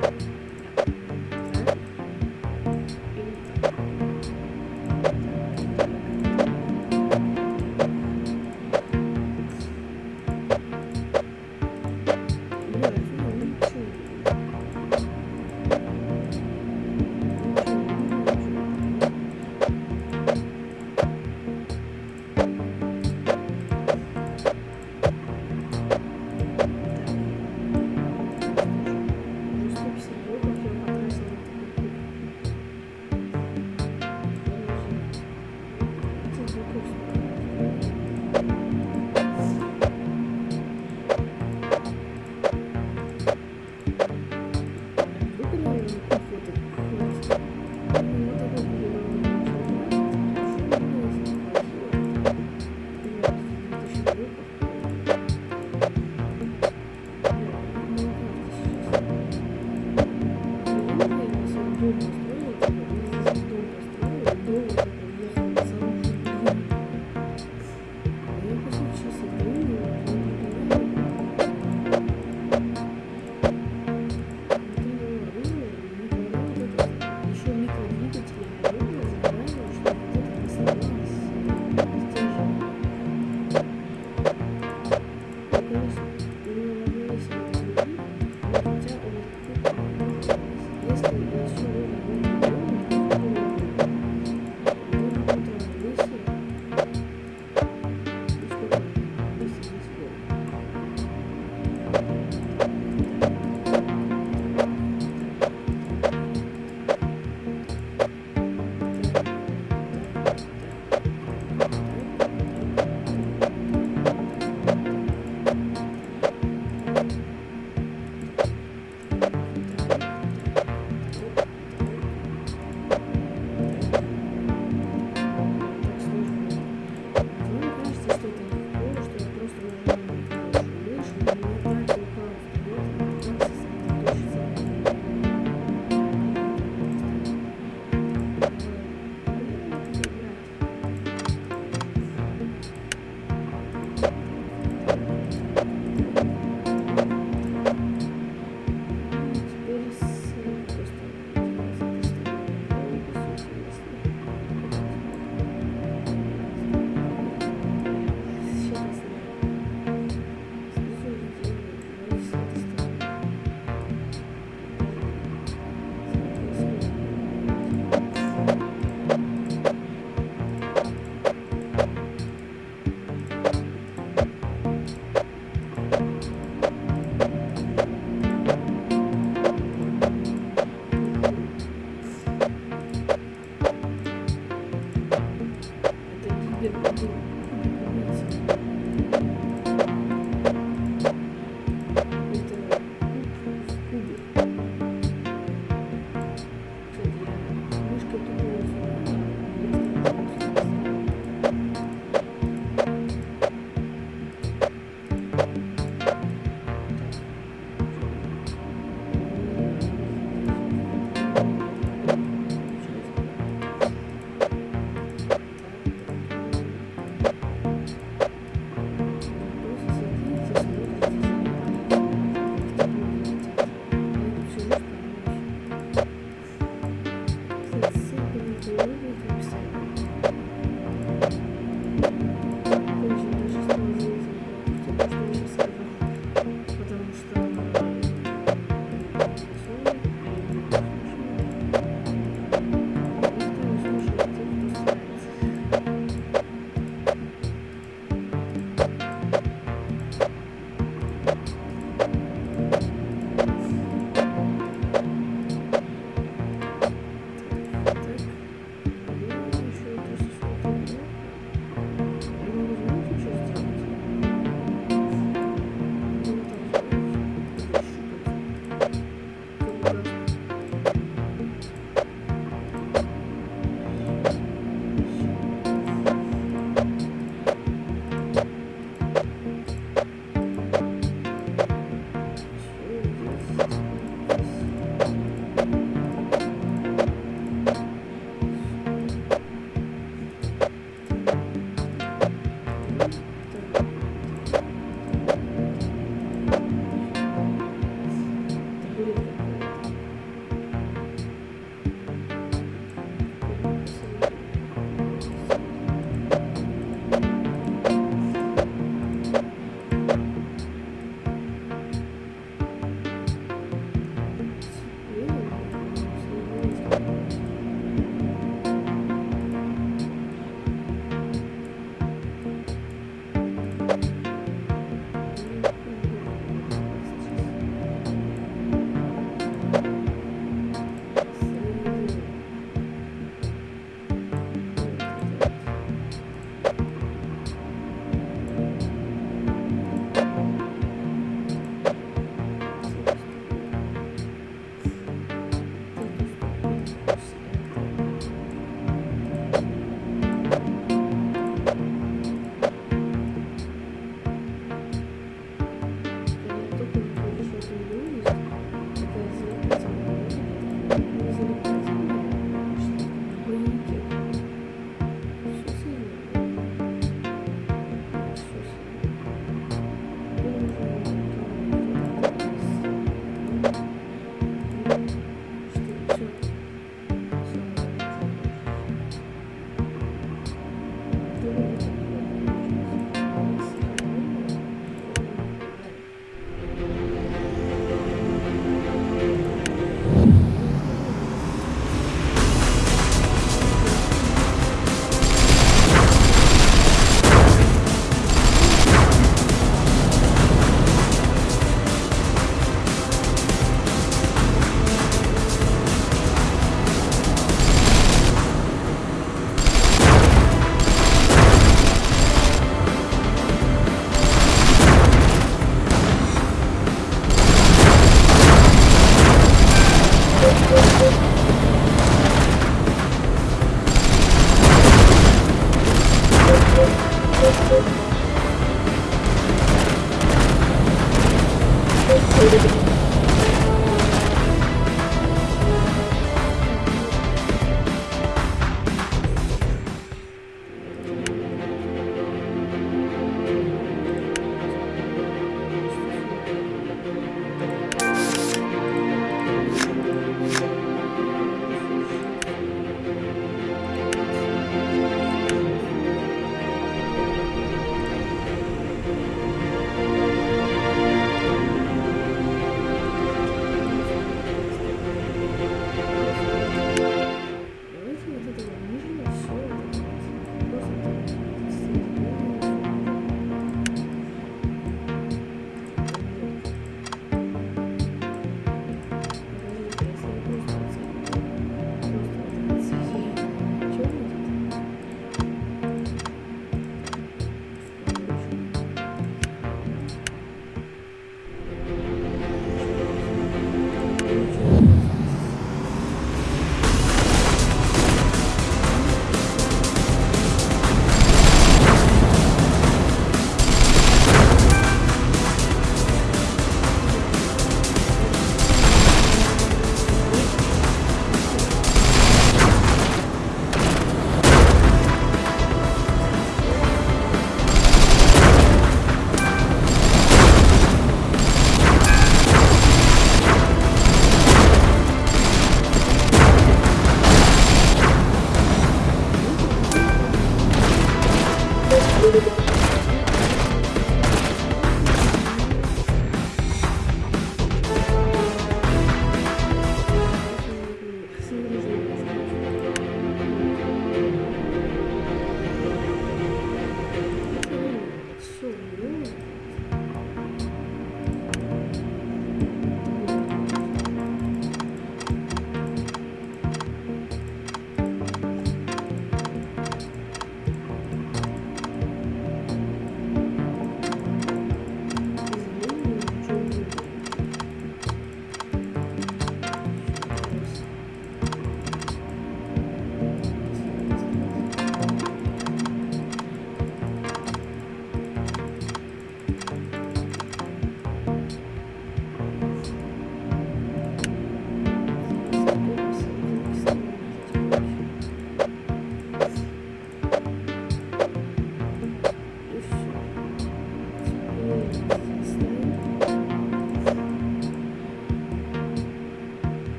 158.